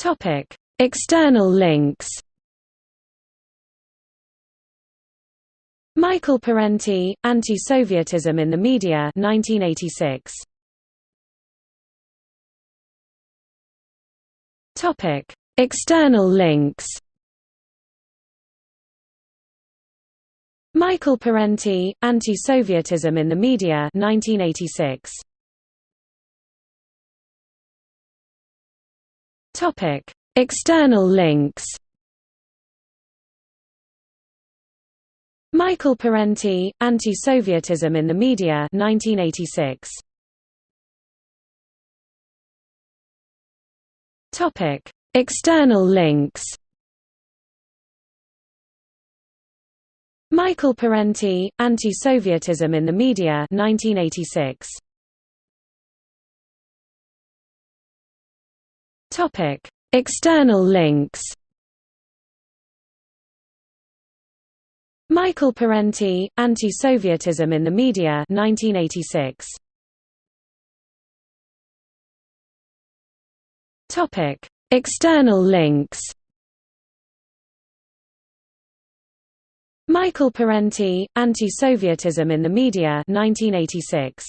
Topic: External links. Michael Parenti, Anti-Sovietism in the Media 1986. Topic: External links. Michael Parenti, Anti-Sovietism in the Media 1986. Topic: External links. Michael Parenti, Anti-Sovietism in the Media 1986. Topic: External links. Michael Parenti, Anti-Sovietism in the Media 1986. Topic: External links. Michael Parenti, Anti-Sovietism in the Media 1986. Topic: External links. Michael Parenti, Anti-Sovietism in the Media 1986.